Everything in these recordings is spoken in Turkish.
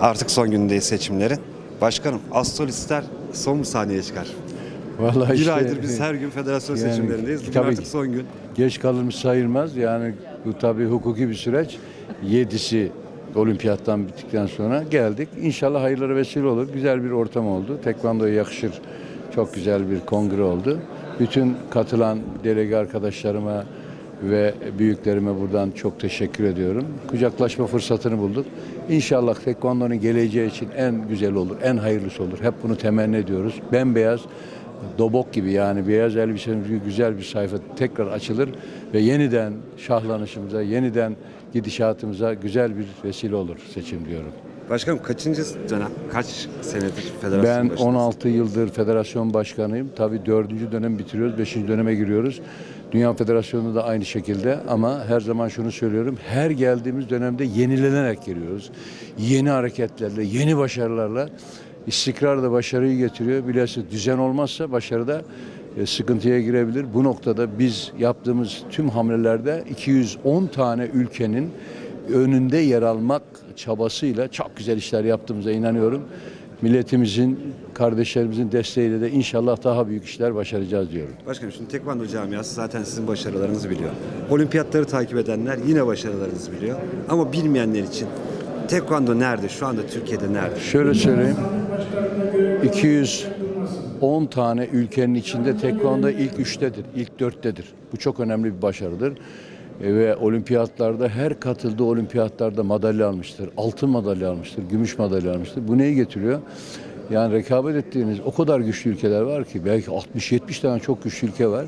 Artık son günündeyiz seçimlerin. Başkanım, astrolistler son mu sahneye çıkar? Vallahi Bir işte, aydır biz her gün federasyon yani seçimlerindeyiz. Bugün tabii artık son gün. geç kalınmış sayılmaz. Yani bu tabii hukuki bir süreç. Yedisi olimpiyattan bittikten sonra geldik. İnşallah hayırlara vesile olur. Güzel bir ortam oldu. Tekvando'ya yakışır. Çok güzel bir kongre oldu. Bütün katılan delege arkadaşlarıma ve büyüklerime buradan çok teşekkür ediyorum. Kucaklaşma fırsatını bulduk. İnşallah Tekvando'nun geleceği için en güzel olur, en hayırlısı olur. Hep bunu temenni ediyoruz. Bembeyaz dobok gibi yani beyaz elbisemiz gibi güzel bir sayfa tekrar açılır ve yeniden şahlanışımıza, yeniden gidişatımıza güzel bir vesile olur seçim diyorum. Başkanım kaçıncı dönem, kaç senedir federasyon Ben başındasınız? 16 yıldır federasyon başkanıyım. Tabii dördüncü dönem bitiriyoruz, beşinci döneme giriyoruz. Dünya Federasyonu da aynı şekilde ama her zaman şunu söylüyorum. Her geldiğimiz dönemde yenilenerek geliyoruz. Yeni hareketlerle, yeni başarılarla istikrar da başarıyı getiriyor. Bilhassa düzen olmazsa başarıda e, sıkıntıya girebilir. Bu noktada biz yaptığımız tüm hamlelerde 210 tane ülkenin önünde yer almak çabasıyla çok güzel işler yaptığımıza inanıyorum. Milletimizin, kardeşlerimizin desteğiyle de inşallah daha büyük işler başaracağız diyorum. Başkanım şimdi tekvando camiası zaten sizin başarılarınızı biliyor. Olimpiyatları takip edenler yine başarılarınızı biliyor. Ama bilmeyenler için tekvando nerede? Şu anda Türkiye'de nerede? Şöyle söyleyeyim. 210 tane ülkenin içinde tekvando ilk üçtedir, ilk dörttedir. Bu çok önemli bir başarıdır. E, Ve olimpiyatlarda her katıldığı olimpiyatlarda madalya almıştır. Altın madalya almıştır, gümüş madalya almıştır. Bu neyi getiriyor? Yani rekabet ettiğiniz o kadar güçlü ülkeler var ki belki 60-70 tane çok güçlü ülke var.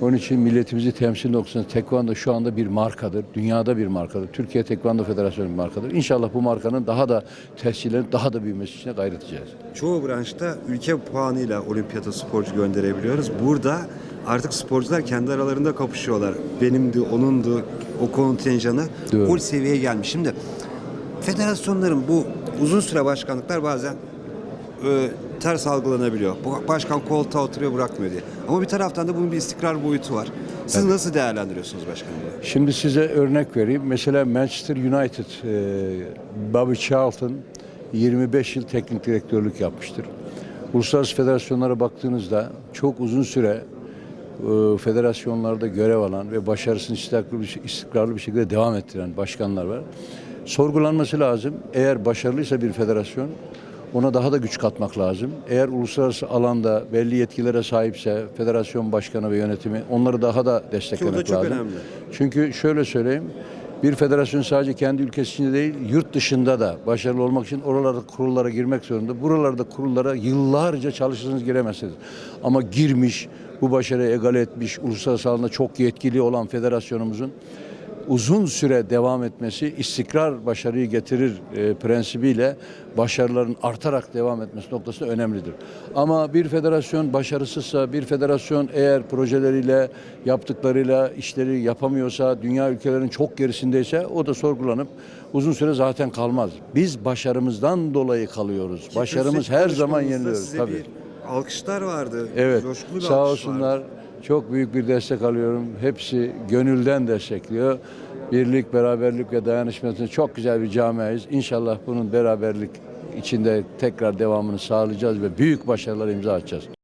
Onun için milletimizi temsil noktasında tekvando şu anda bir markadır. Dünyada bir markadır. Türkiye Tekvando Federasyonu bir markadır. İnşallah bu markanın daha da tescillenip daha da büyümesi için gayret edeceğiz. Çoğu branşta ülke puanıyla olimpiyata sporcu gönderebiliyoruz. Burada artık sporcular kendi aralarında kapışıyorlar. Benimdi, onundu, o kontenjanı. O seviyeye gelmiş. Şimdi federasyonların bu uzun süre başkanlıklar bazen e, ters algılanabiliyor. Başkan koltuğa oturuyor bırakmıyor diye. Ama bir taraftan da bunun bir istikrar boyutu var. Siz nasıl değerlendiriyorsunuz başkanım? Şimdi size örnek vereyim. Mesela Manchester United, e, Bobby Charlton 25 yıl teknik direktörlük yapmıştır. Uluslararası federasyonlara baktığınızda çok uzun süre e, federasyonlarda görev alan ve başarısını istikrarlı bir, istikrarlı bir şekilde devam ettiren başkanlar var. Sorgulanması lazım. Eğer başarılıysa bir federasyon ona daha da güç katmak lazım. Eğer uluslararası alanda belli yetkilere sahipse federasyon başkanı ve yönetimi onları daha da desteklemek çok lazım. önemli. Çünkü şöyle söyleyeyim. Bir federasyon sadece kendi ülkesi içinde değil, yurt dışında da başarılı olmak için oralarda kurullara girmek zorunda. Buralarda kurullara yıllarca çalışırsanız giremezsiniz. Ama girmiş, bu başarıyı egale etmiş, uluslararası alanda çok yetkili olan federasyonumuzun uzun süre devam etmesi istikrar başarıyı getirir e, prensibiyle başarıların artarak devam etmesi noktasında önemlidir. Ama bir federasyon başarısızsa, bir federasyon eğer projeleriyle, yaptıklarıyla işleri yapamıyorsa, dünya ülkelerinin çok gerisindeyse o da sorgulanıp uzun süre zaten kalmaz. Biz başarımızdan dolayı kalıyoruz. Başarımız her zaman yeniliyoruz tabii. bir alkışlar vardı. Evet. Coşkulu bir Sağ olsunlar. vardı. Çok büyük bir destek alıyorum. Hepsi gönülden destekliyor. Birlik, beraberlik ve dayanışmasını çok güzel bir camiayız. İnşallah bunun beraberlik içinde tekrar devamını sağlayacağız ve büyük başarılar imza atacağız.